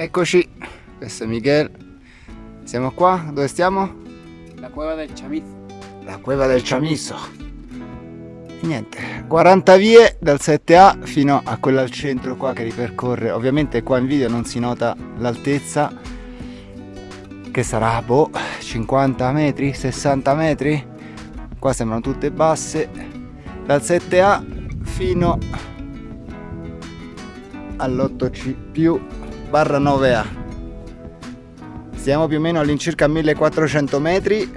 Eccoci, questo è Miguel. Siamo qua, dove stiamo? La cueva del Chamizo. La cueva del Chamizo. Niente, 40 vie dal 7A fino a quella al centro qua che ripercorre. Ovviamente qua in video non si nota l'altezza, che sarà, boh, 50 metri, 60 metri. Qua sembrano tutte basse. Dal 7A fino all'8C più barra 9A. Siamo più o meno all'incirca 1400 metri,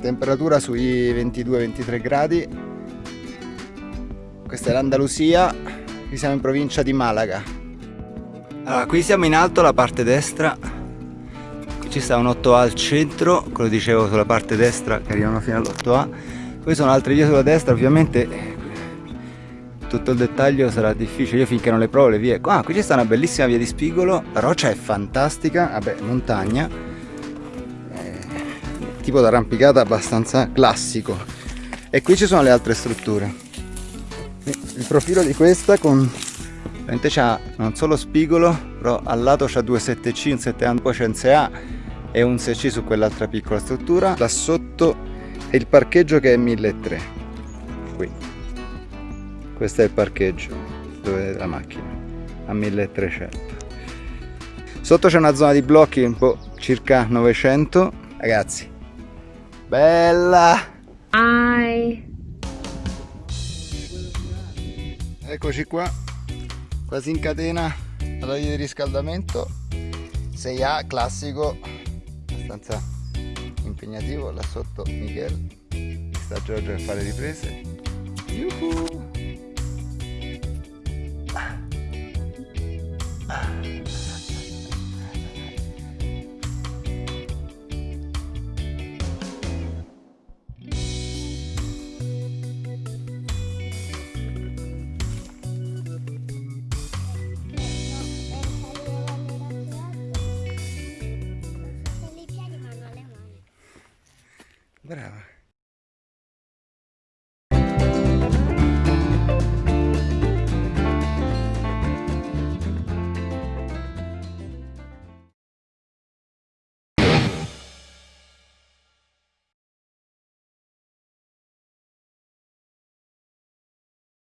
temperatura sui 22-23 gradi. Questa è l'Andalusia, qui siamo in provincia di Malaga. Allora, qui siamo in alto alla parte destra, qui ci sta un 8A al centro, quello dicevo sulla parte destra che arrivano fino all'8A. Poi sono altre vie sulla destra, ovviamente tutto il dettaglio sarà difficile, io finché non le provo le vie. Ah, qui c'è una bellissima via di spigolo, la roccia è fantastica, vabbè, montagna, eh, tipo d'arrampicata abbastanza classico. E qui ci sono le altre strutture. Il profilo di questa con... Veramente c'ha non solo spigolo, però al lato c'ha due 7C, un 7A, poi c'è un 6A e un 6C su quell'altra piccola struttura. Da sotto è il parcheggio che è 1300. Qui questo è il parcheggio dove la macchina a 1300 sotto c'è una zona di blocchi un po' circa 900 ragazzi bella! Hi. eccoci qua quasi in catena alla via di riscaldamento. 6A classico abbastanza impegnativo là sotto Miguel sta Giorgio a fare riprese. Yuhu! Brava.